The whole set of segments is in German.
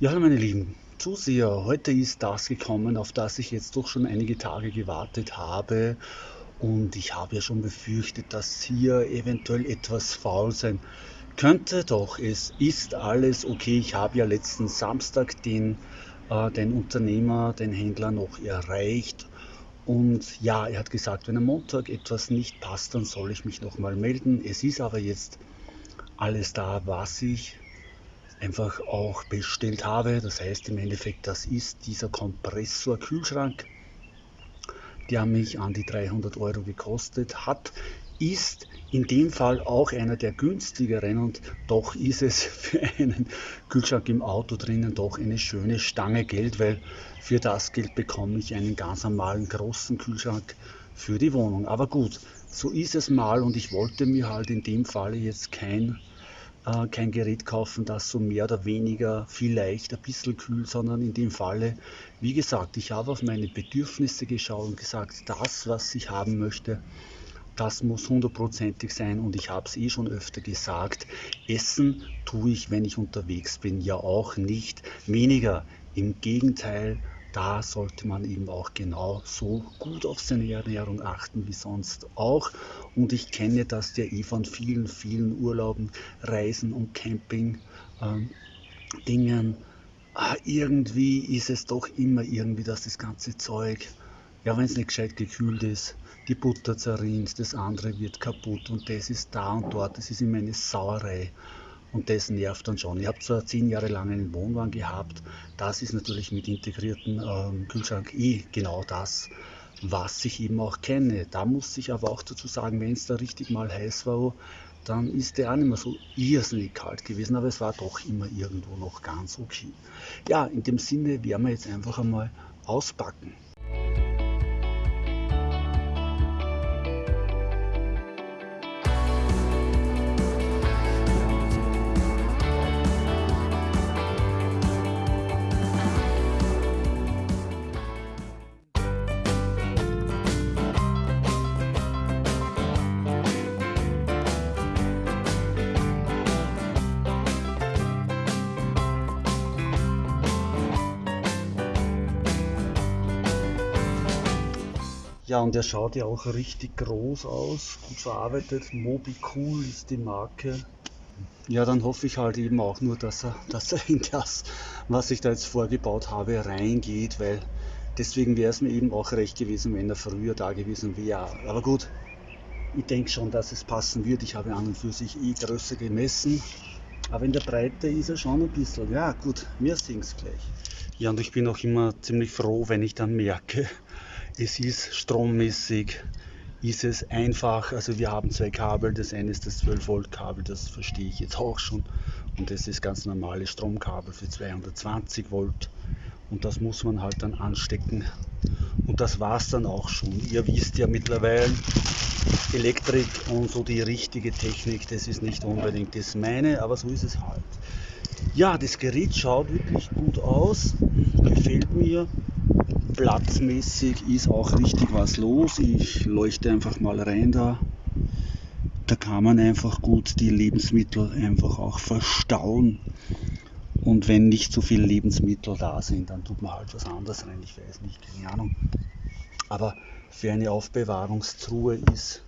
Ja, hallo meine lieben Zuseher, heute ist das gekommen, auf das ich jetzt doch schon einige Tage gewartet habe und ich habe ja schon befürchtet, dass hier eventuell etwas faul sein könnte, doch es ist alles okay. Ich habe ja letzten Samstag den, äh, den Unternehmer, den Händler noch erreicht und ja, er hat gesagt, wenn am Montag etwas nicht passt, dann soll ich mich nochmal melden. Es ist aber jetzt alles da, was ich einfach auch bestellt habe. Das heißt im Endeffekt, das ist dieser Kompressor-Kühlschrank, der mich an die 300 Euro gekostet hat. Ist in dem Fall auch einer der günstigeren und doch ist es für einen Kühlschrank im Auto drinnen doch eine schöne Stange Geld, weil für das Geld bekomme ich einen ganz normalen großen Kühlschrank für die Wohnung. Aber gut, so ist es mal und ich wollte mir halt in dem Falle jetzt kein äh, kein Gerät kaufen, das so mehr oder weniger vielleicht ein bisschen kühlt, sondern in dem Falle, wie gesagt, ich habe auf meine Bedürfnisse geschaut und gesagt, das, was ich haben möchte, das muss hundertprozentig sein und ich habe es eh schon öfter gesagt, essen tue ich, wenn ich unterwegs bin, ja auch nicht weniger. Im Gegenteil, da sollte man eben auch genau so gut auf seine Ernährung achten wie sonst auch. Und ich kenne das ja eh von vielen, vielen Urlauben, Reisen und Camping. Ähm. Ah, irgendwie ist es doch immer irgendwie, dass das ganze Zeug, ja, wenn es nicht gescheit gekühlt ist, die Butter zerrinnt, das andere wird kaputt und das ist da und dort, das ist immer eine Sauerei. Und das nervt dann schon. Ich habe zwar zehn Jahre lang einen Wohnwagen gehabt, das ist natürlich mit integrierten ähm, Kühlschrank eh genau das, was ich eben auch kenne. Da muss ich aber auch dazu sagen, wenn es da richtig mal heiß war, dann ist der auch nicht mehr so irrsinnig kalt gewesen, aber es war doch immer irgendwo noch ganz okay. Ja, in dem Sinne werden wir jetzt einfach einmal auspacken. Ja, und der schaut ja auch richtig groß aus, gut verarbeitet. Mobi Cool ist die Marke. Ja, dann hoffe ich halt eben auch nur, dass er, dass er in das, was ich da jetzt vorgebaut habe, reingeht, weil deswegen wäre es mir eben auch recht gewesen, wenn er früher da gewesen wäre. Aber gut, ich denke schon, dass es passen wird. Ich habe an und für sich eh größer gemessen. Aber in der Breite ist er schon ein bisschen. Ja, gut, wir sehen es gleich. Ja, und ich bin auch immer ziemlich froh, wenn ich dann merke, es ist strommäßig, ist es einfach, also wir haben zwei Kabel, das eine ist das 12 Volt Kabel, das verstehe ich jetzt auch schon. Und das ist ganz normale Stromkabel für 220 Volt. Und das muss man halt dann anstecken. Und das war es dann auch schon. Ihr wisst ja mittlerweile, Elektrik und so die richtige Technik, das ist nicht unbedingt das meine, aber so ist es halt. Ja, das Gerät schaut wirklich gut aus, gefällt mir platzmäßig ist auch richtig was los. Ich leuchte einfach mal rein da. Da kann man einfach gut die Lebensmittel einfach auch verstauen. Und wenn nicht so viele Lebensmittel da sind, dann tut man halt was anderes rein. Ich weiß nicht, keine Ahnung. Aber für eine Aufbewahrungstruhe ist,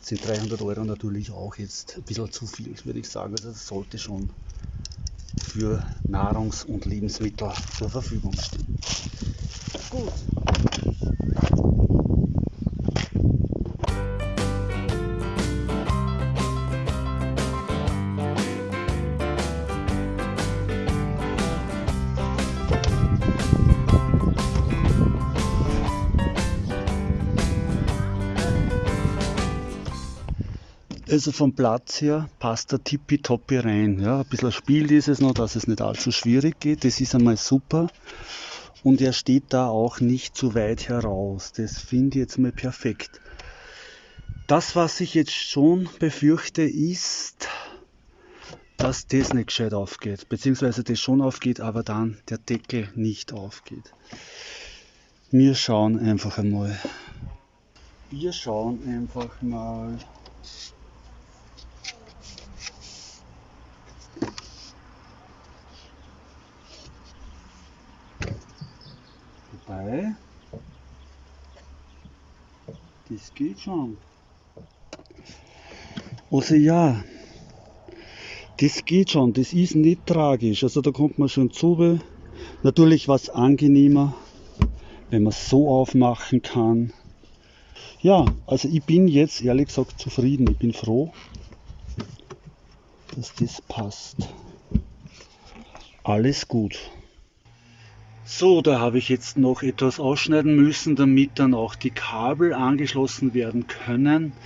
sind 300 Euro natürlich auch jetzt ein bisschen zu viel, würde ich sagen. Also das sollte schon für Nahrungs- und Lebensmittel zur Verfügung stehen. Gut. Also vom Platz her passt der tippitoppi rein. Ja, ein bisschen Spiel ist es noch, dass es nicht allzu schwierig geht. Das ist einmal super und er steht da auch nicht zu weit heraus. Das finde ich jetzt mal perfekt. Das, was ich jetzt schon befürchte, ist, dass das nicht gescheit aufgeht, beziehungsweise das schon aufgeht, aber dann der Deckel nicht aufgeht. Wir schauen einfach einmal. Wir schauen einfach mal. Das geht schon. Also ja, das geht schon, das ist nicht tragisch. Also da kommt man schon zu. Natürlich was angenehmer, wenn man es so aufmachen kann. Ja, also ich bin jetzt ehrlich gesagt zufrieden. Ich bin froh, dass das passt. Alles gut. So, da habe ich jetzt noch etwas ausschneiden müssen, damit dann auch die Kabel angeschlossen werden können.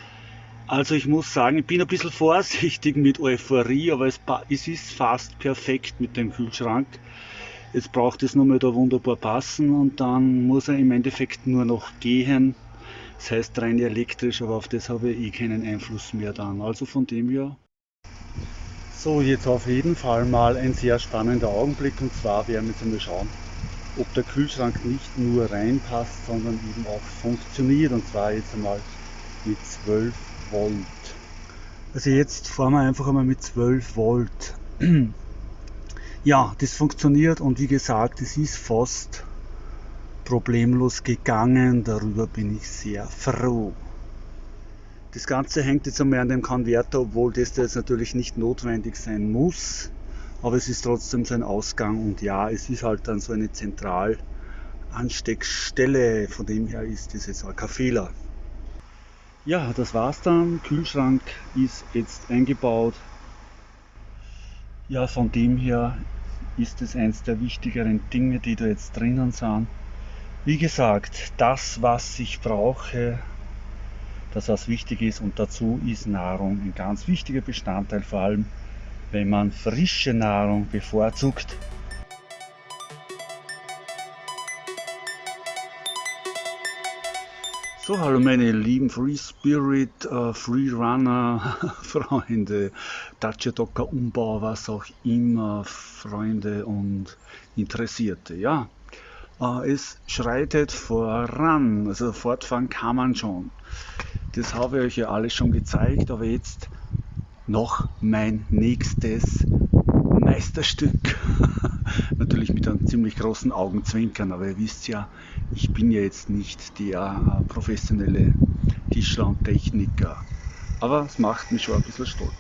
Also ich muss sagen, ich bin ein bisschen vorsichtig mit Euphorie, aber es, es ist fast perfekt mit dem Kühlschrank. Jetzt braucht es nur mal da wunderbar passen und dann muss er im Endeffekt nur noch gehen. Das heißt rein elektrisch, aber auf das habe ich eh keinen Einfluss mehr dann. Also von dem her. So, jetzt auf jeden Fall mal ein sehr spannender Augenblick und zwar werden wir jetzt einmal schauen, ob der Kühlschrank nicht nur reinpasst, sondern eben auch funktioniert und zwar jetzt einmal mit 12 Volt. Also jetzt fahren wir einfach einmal mit 12 Volt. Ja, das funktioniert und wie gesagt, es ist fast problemlos gegangen. Darüber bin ich sehr froh. Das Ganze hängt jetzt einmal an dem Konverter, obwohl das jetzt natürlich nicht notwendig sein muss aber es ist trotzdem so ein Ausgang und ja, es ist halt dann so eine Zentralansteckstelle, von dem her ist das jetzt auch kein Fehler. Ja, das war's dann. Kühlschrank ist jetzt eingebaut. Ja, von dem her ist es eins der wichtigeren Dinge, die da jetzt drinnen sind. Wie gesagt, das, was ich brauche, das, was wichtig ist und dazu ist Nahrung ein ganz wichtiger Bestandteil, vor allem wenn man frische Nahrung bevorzugt. So, hallo meine lieben Free Spirit, uh, Free Runner Freunde, Dacia Docker Umbau, was auch immer, Freunde und Interessierte. Ja, uh, es schreitet voran, also fortfahren kann man schon. Das habe ich euch ja alles schon gezeigt, aber jetzt noch mein nächstes Meisterstück. Natürlich mit einem ziemlich großen Augenzwinkern, aber ihr wisst ja, ich bin ja jetzt nicht der äh, professionelle Tischler und Techniker. Aber es macht mich schon ein bisschen stolz.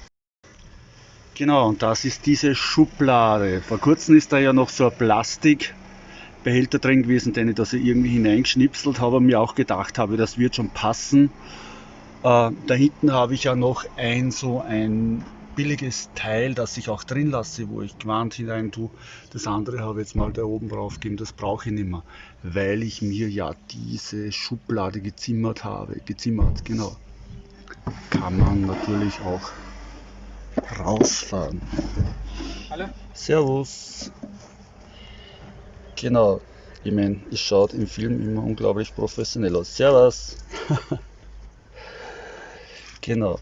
Genau, und das ist diese Schublade. Vor kurzem ist da ja noch so ein Plastikbehälter drin gewesen, den ich da so irgendwie hineingeschnipselt habe und mir auch gedacht habe, das wird schon passen. Äh, da hinten habe ich ja noch ein so ein billiges Teil, das ich auch drin lasse, wo ich Gewand hinein tue. Das andere habe ich jetzt mal da oben drauf gegeben, das brauche ich nicht mehr, weil ich mir ja diese Schublade gezimmert habe. Gezimmert, genau. Kann man natürlich auch rausfahren. Hallo. Servus. Genau. Ich meine, es schaut im Film immer unglaublich professionell aus. Servus. Genau.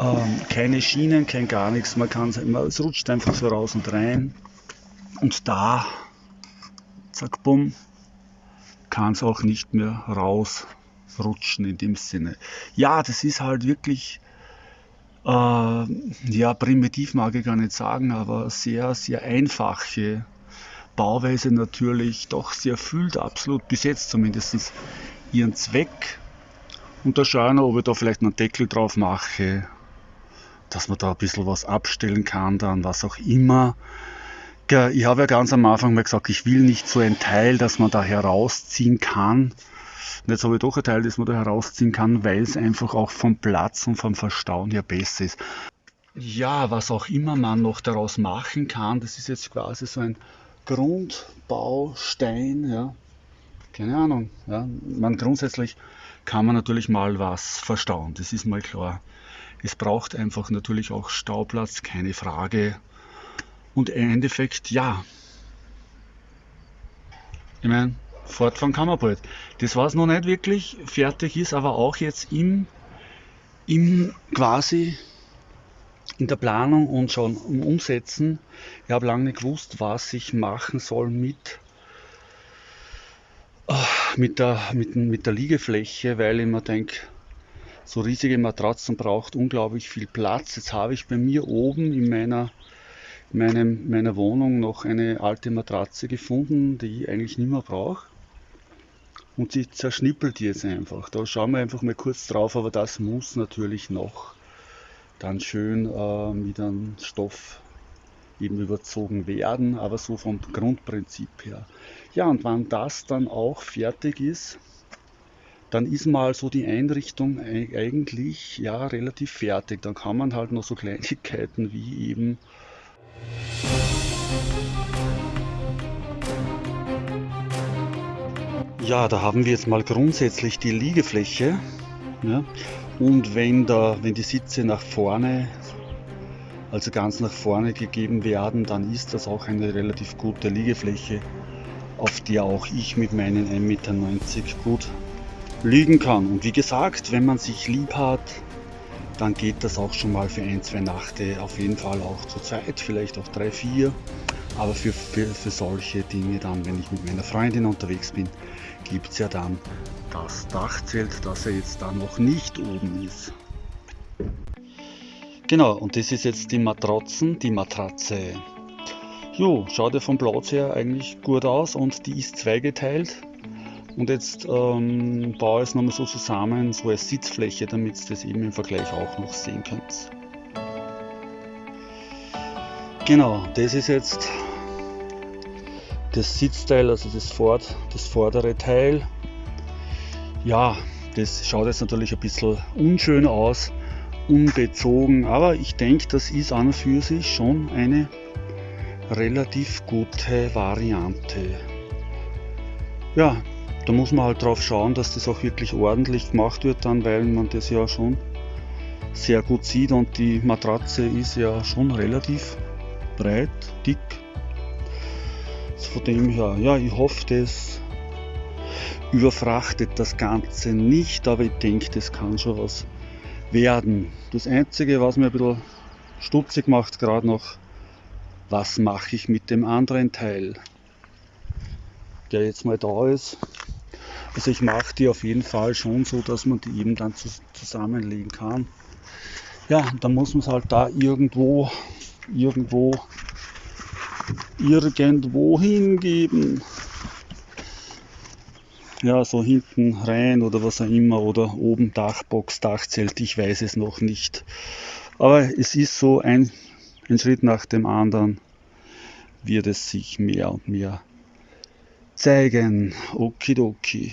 Ähm, keine Schienen, kein gar nichts. Man kann es rutscht einfach so raus und rein. Und da, zack, bumm, kann es auch nicht mehr rausrutschen in dem Sinne. Ja, das ist halt wirklich, äh, ja, primitiv mag ich gar nicht sagen, aber sehr, sehr einfache Bauweise natürlich, doch sie erfüllt absolut, bis jetzt zumindest, ihren Zweck und da schaue ich noch, ob ich da vielleicht einen Deckel drauf mache, dass man da ein bisschen was abstellen kann, dann was auch immer. Ich habe ja ganz am Anfang mal gesagt, ich will nicht so ein Teil, das man da herausziehen kann. Und jetzt habe ich doch ein Teil, das man da herausziehen kann, weil es einfach auch vom Platz und vom Verstauen her besser ist. Ja, was auch immer man noch daraus machen kann, das ist jetzt quasi so ein Grundbaustein, ja. Keine Ahnung, ja. Man grundsätzlich kann man natürlich mal was verstauen, das ist mal klar. Es braucht einfach natürlich auch Stauplatz, keine Frage. Und im Endeffekt, ja. Ich meine, fortfahren kann man bald. Das war es noch nicht wirklich, fertig ist aber auch jetzt im, im quasi in der Planung und schon im Umsetzen. Ich habe lange nicht gewusst, was ich machen soll mit mit der, mit, mit der Liegefläche, weil ich mir denke, so riesige Matratzen braucht unglaublich viel Platz. Jetzt habe ich bei mir oben in meiner meinem, meiner Wohnung noch eine alte Matratze gefunden, die ich eigentlich nicht mehr brauche. Und sie zerschnippelt jetzt einfach. Da schauen wir einfach mal kurz drauf, aber das muss natürlich noch dann schön äh, mit einem Stoff eben überzogen werden, aber so vom Grundprinzip her. Ja, und wenn das dann auch fertig ist, dann ist mal so die Einrichtung eigentlich ja relativ fertig. Dann kann man halt noch so Kleinigkeiten wie eben ja, da haben wir jetzt mal grundsätzlich die Liegefläche. Ja, und wenn, da, wenn die Sitze nach vorne, also ganz nach vorne gegeben werden, dann ist das auch eine relativ gute Liegefläche, auf der auch ich mit meinen 1,90 Meter gut liegen kann. Und wie gesagt, wenn man sich lieb hat, dann geht das auch schon mal für ein, zwei Nächte auf jeden Fall auch zu zweit, vielleicht auch drei, vier. Aber für, für, für solche Dinge dann, wenn ich mit meiner Freundin unterwegs bin, gibt es ja dann das Dachzelt, das ja jetzt da noch nicht oben ist. Genau, und das ist jetzt die Matratzen, die Matratze. Jo, schaut ja vom Platz her eigentlich gut aus und die ist zweigeteilt. Und jetzt ähm, baue ich es nochmal so zusammen, so als Sitzfläche, damit ihr das eben im Vergleich auch noch sehen könnt. Genau, das ist jetzt das Sitzteil, also das, Ford, das vordere Teil. Ja, das schaut jetzt natürlich ein bisschen unschön aus, unbezogen, aber ich denke, das ist an und für sich schon eine relativ gute Variante. Ja, da muss man halt drauf schauen, dass das auch wirklich ordentlich gemacht wird dann, weil man das ja schon sehr gut sieht und die Matratze ist ja schon relativ breit, dick. Von dem her, ja, ich hoffe, das überfrachtet das Ganze nicht, aber ich denke, das kann schon was werden. Das Einzige, was mir ein bisschen stutzig macht, gerade noch, was mache ich mit dem anderen Teil, der jetzt mal da ist. Also ich mache die auf jeden Fall schon so, dass man die eben dann zusammenlegen kann. Ja, dann muss man es halt da irgendwo, irgendwo, irgendwo hingeben. Ja, so hinten rein oder was auch immer oder oben Dachbox, Dachzelt, ich weiß es noch nicht. Aber es ist so ein, ein Schritt nach dem anderen wird es sich mehr und mehr zeigen. Okidoki.